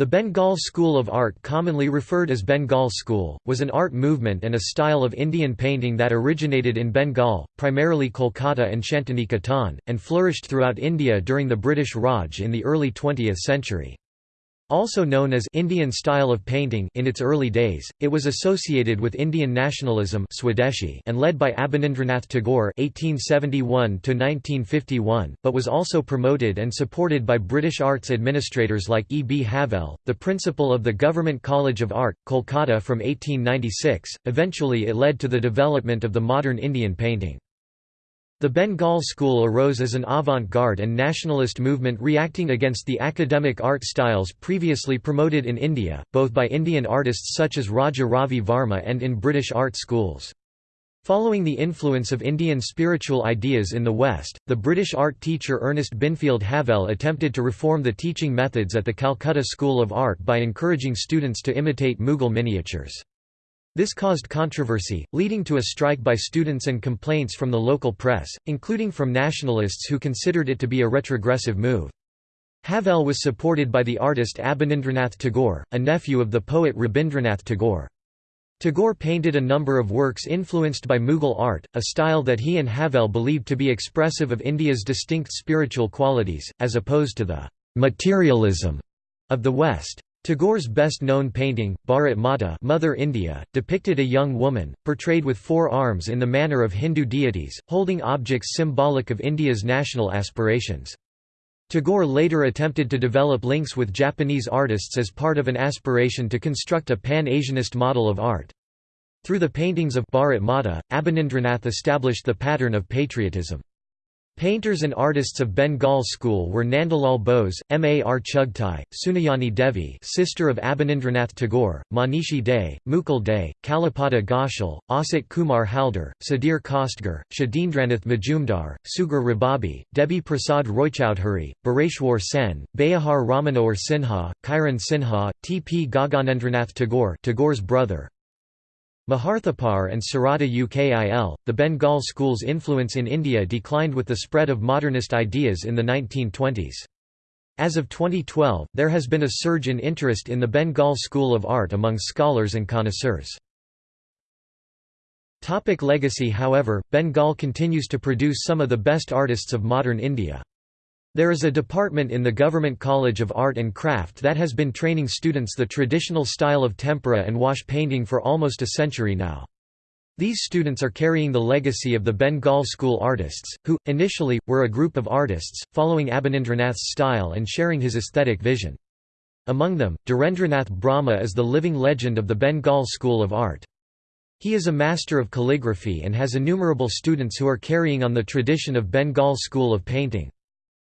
The Bengal School of Art commonly referred as Bengal School, was an art movement and a style of Indian painting that originated in Bengal, primarily Kolkata and Shantiniketan, and flourished throughout India during the British Raj in the early 20th century. Also known as Indian style of painting in its early days, it was associated with Indian nationalism Swadeshi and led by Abanindranath Tagore (1871–1951), but was also promoted and supported by British arts administrators like E. B. Havell, the principal of the Government College of Art, Kolkata from 1896. Eventually, it led to the development of the modern Indian painting. The Bengal school arose as an avant-garde and nationalist movement reacting against the academic art styles previously promoted in India, both by Indian artists such as Raja Ravi Varma and in British art schools. Following the influence of Indian spiritual ideas in the West, the British art teacher Ernest Binfield Havell attempted to reform the teaching methods at the Calcutta School of Art by encouraging students to imitate Mughal miniatures. This caused controversy, leading to a strike by students and complaints from the local press, including from nationalists who considered it to be a retrogressive move. Havell was supported by the artist Abanindranath Tagore, a nephew of the poet Rabindranath Tagore. Tagore painted a number of works influenced by Mughal art, a style that he and Havell believed to be expressive of India's distinct spiritual qualities, as opposed to the «materialism» of the West. Tagore's best-known painting, Bharat Mata Mother India, depicted a young woman, portrayed with four arms in the manner of Hindu deities, holding objects symbolic of India's national aspirations. Tagore later attempted to develop links with Japanese artists as part of an aspiration to construct a pan-Asianist model of art. Through the paintings of Bharat Mata, Abanindranath established the pattern of patriotism. Painters and artists of Bengal school were Nandalal Bose, Mar Chughtai, Sunayani Devi sister of Abanindranath Tagore, Manishi De, Mukul De, Kalipada Ghoshal, Asit Kumar Haldar, Sudhir Khastgir, Kshitindranath Majumdar, Sughra Rababi, Debi Prasad Roychoudhury, Bireswar Sen, Bayahar Ramanohar Sinha, Kiran Sinha, T. P. Gaganendranath Tagore Tagore's brother, Maharthapar and Sarada Ukil, the Bengal school's influence in India declined with the spread of modernist ideas in the 1920s. As of 2012, there has been a surge in interest in the Bengal School of Art among scholars and connoisseurs. Topic legacy However, Bengal continues to produce some of the best artists of modern India. There is a department in the Government College of Art and Craft that has been training students the traditional style of tempera and wash painting for almost a century now. These students are carrying the legacy of the Bengal school artists, who, initially, were a group of artists, following Abanindranath's style and sharing his aesthetic vision. Among them, Dhirendranath Brahma is the living legend of the Bengal school of art. He is a master of calligraphy and has innumerable students who are carrying on the tradition of Bengal school of painting.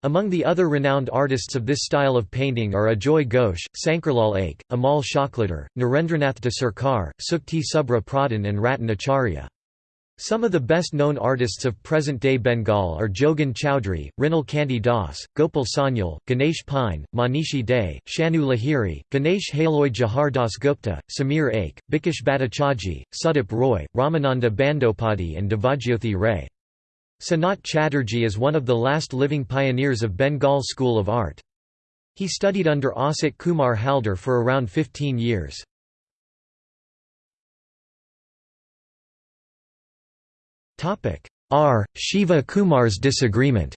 Among the other renowned artists of this style of painting are Ajoy Ghosh, Sankarlal Aik, Amal Shakladhar, Narendranath de Sarkar, Sukti Subra Pradhan and Ratan Acharya. Some of the best-known artists of present-day Bengal are Jogen Chowdhury, Rinal Kanti Das, Gopal Sanyal, Ganesh Pine, Manishi De, Shanu Lahiri, Ganesh Haloi Jahar Das Gupta, Samir Aich, Bikash Bhattacharjee, Sudip Roy, Ramananda Bandyopadhyay and Devajyothi Ray. Sanat Chatterjee is one of the last living pioneers of Bengal school of art. He studied under Asit Kumar Haldar for around 15 years. R. Shiva Kumar's disagreement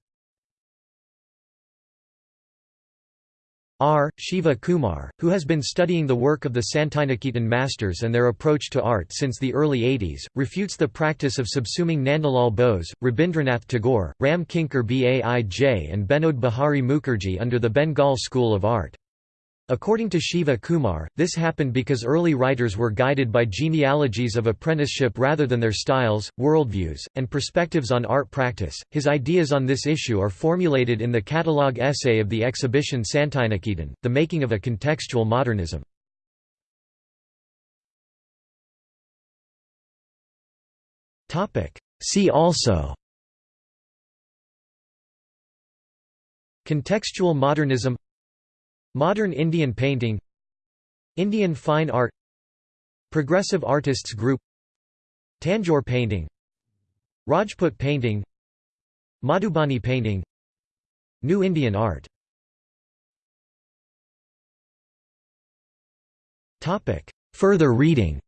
R. Shiva Kumar, who has been studying the work of the Santiniketan masters and their approach to art since the early 80s, refutes the practice of subsuming Nandalal Bose, Rabindranath Tagore, Ram Kinkar Baij and Binod Bihari Mukherjee under the Bengal school of art. According to Shiva Kumar, this happened because early writers were guided by genealogies of apprenticeship rather than their styles, worldviews, and perspectives on art practice. His ideas on this issue are formulated in the catalogue essay of the exhibition Santiniketan, The Making of a Contextual Modernism. See also Contextual modernism Modern Indian painting Indian fine art Progressive artists group Tanjore painting Rajput painting Madhubani painting New Indian art Further reading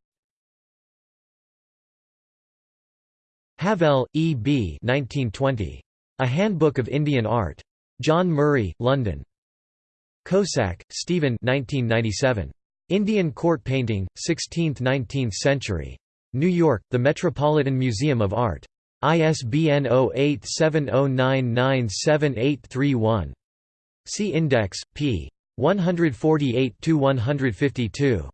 Havell, E. B. 1920. A Handbook of Indian Art. John Murray, London. Kossak, Steven 1997. Indian Court Painting, 16th–19th Century. New York, The Metropolitan Museum of Art. ISBN 0870997831. See Index, p. 148–152.